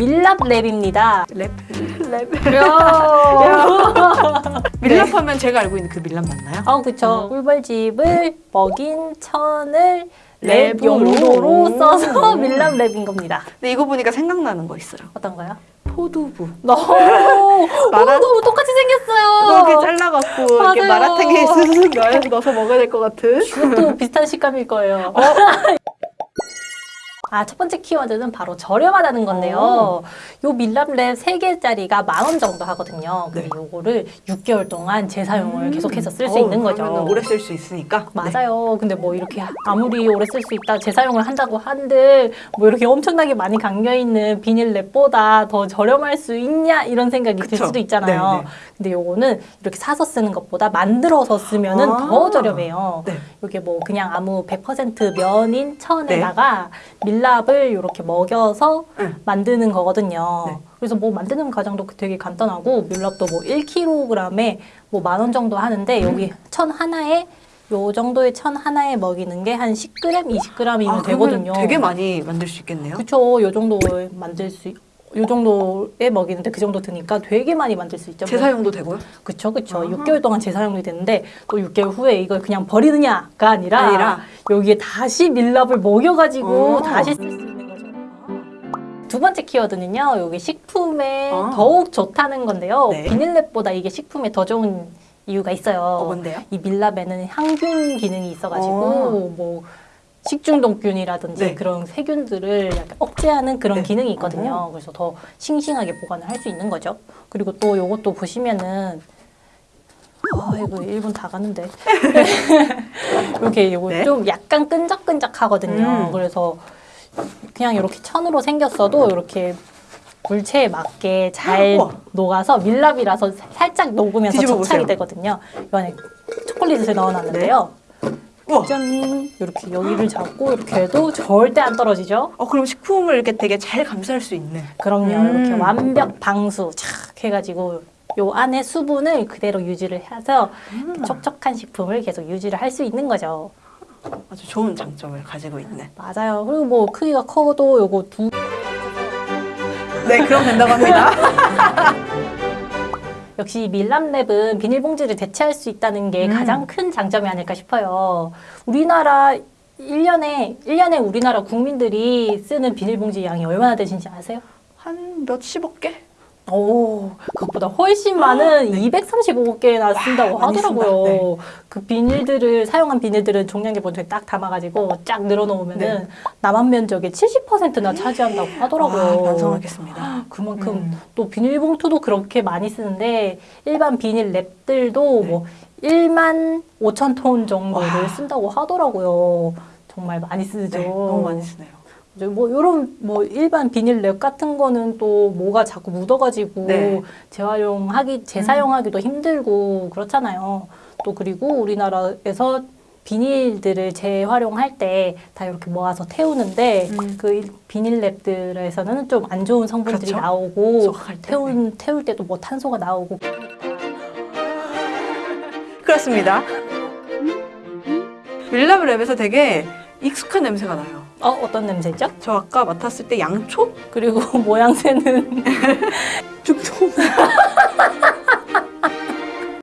밀랍 랩입니다. 랩? 랩. 밀랍하면 제가 알고 있는 그 밀랍 맞나요? 아, 그쵸. 꿀벌집을 먹인 천을 랩. 용도로 써서 오. 밀랍 랩인 겁니다. 근데 이거 보니까 생각나는 거 있어요. 어떤가요? 포두부. 너무, 마라- 너무 똑같이 생겼어요. 이렇게 잘라갖고 이렇게 맞아요. 마라탕에 쓱쓱 넣어서 먹어야 될 것 같은. 이것도 비슷한 식감일 거예요. 아, 첫 번째 키워드는 바로 저렴하다는 건데요. 요 밀랍랩 3개짜리가 만 원 정도 하거든요. 근데 네. 요거를 6개월 동안 재사용을 계속해서 쓸 수 있는 거죠. 오래 쓸 수 있으니까. 네. 맞아요. 근데 뭐 이렇게 아무리 오래 쓸 수 있다 재사용을 한다고 한들 뭐 이렇게 엄청나게 많이 감겨 있는 비닐 랩보다 더 저렴할 수 있냐 이런 생각이 들 그쵸. 수도 있잖아요. 네, 네. 근데 요거는 이렇게 사서 쓰는 것보다 만들어서 쓰면은 아. 더 저렴해요. 네. 이게 뭐 그냥 아무 100% 면인 천에다가 밀랍 을 이렇게 먹여서 네. 만드는 거거든요. 네. 그래서 뭐 만드는 과정도 되게 간단하고 밀랍도 뭐 1kg에 뭐 만 원 정도 하는데 여기 천 하나에 요 정도의 천 하나에 먹이는 게 한 10g, 20g이면 아, 되거든요. 되게 많이 만들 수 있겠네요. 그쵸. 요 정도에 만들 수, 요 정도에 먹이는데 그 정도 드니까 되게 많이 만들 수 있죠. 재사용도 되고요? 그쵸, 그쵸. 아하. 6개월 동안 재사용이 되는데 또 6개월 후에 이걸 그냥 버리느냐가 아니라, 아니라. 여기에 다시 밀랍을 먹여가지고 어. 다시 쓸 수 있는 거죠. 두 번째 키워드는요, 여기 식품에 아. 더욱 좋다는 건데요. 네. 비닐랩보다 이게 식품에 더 좋은 이유가 있어요. 어, 뭔데요? 이 밀랍에는 항균 기능이 있어가지고 어. 뭐 식중독균이라든지 네. 그런 세균들을 약간 억제하는 그런 네. 기능이 있거든요. 그래서 더 싱싱하게 보관을 할 수 있는 거죠. 그리고 또 요것도 보시면은 아 이거 1분 다 가는데 이렇게 요거 네. 좀 약간 끈적끈적 하거든요. 음. 그래서 그냥 이렇게 천으로 생겼어도 이렇게 물체에 맞게 잘 우와. 녹아서 밀랍이라서 살짝 녹으면서 접착이 보세요. 되거든요. 이 안에 초콜릿을 넣어놨는데요. 우와. 짠! 이렇게 여기를 잡고 이렇게 해도 절대 안 떨어지죠? 어, 그럼 식품을 이렇게 되게 잘 감쌀 수 있는. 그럼요. 음. 이렇게 완벽 방수 착 해가지고 요 안에 수분을 그대로 유지를 해서 이렇게 촉촉한 식품을 계속 유지를 할 수 있는 거죠. 아주 좋은 장점을 가지고 있는. 맞아요. 그리고 뭐 크기가 커도 요거 두 네, 그럼 된다고 합니다. 역시 밀랍랩은 비닐봉지를 대체할 수 있다는 게 음. 가장 큰 장점이 아닐까 싶어요. 우리나라 1년에 1년에 우리나라 국민들이 쓰는 비닐봉지 양이 얼마나 되신지 아세요? 한 몇십억 개? 오, 그것보다 훨씬 많은 235개나 쓴다고 와, 하더라고요. 네. 그 비닐들을 사용한 비닐들은 종량제 본통에 딱 담아가지고 쫙 늘어놓으면은 네. 남한 면적의 70%나 차지한다고 하더라고요. 아, 완성하겠습니다. 그만큼 음. 또 비닐봉투도 그렇게 많이 쓰는데 일반 비닐 랩들도 네. 뭐 1만 5천 톤 정도를 와. 쓴다고 하더라고요. 정말 많이 쓰죠. 네, 너무 많이 쓰네요. 뭐 이런 뭐 일반 비닐 랩 같은 거는 또 뭐가 자꾸 묻어가지고 네. 재활용하기 재사용하기도 힘들고 그렇잖아요. 또 그리고 우리나라에서 비닐들을 재활용할 때 다 이렇게 모아서 태우는데 음. 그 비닐 랩들에서는 좀 안 좋은 성분들이 그렇죠. 나오고 태운 태울 때도 뭐 탄소가 나오고 그렇습니다. 밀랍 랩에서 되게 익숙한 냄새가 나요. 어 어떤 냄새죠? 저 아까 맡았을 때 양초? 그리고 모양새는 죽통.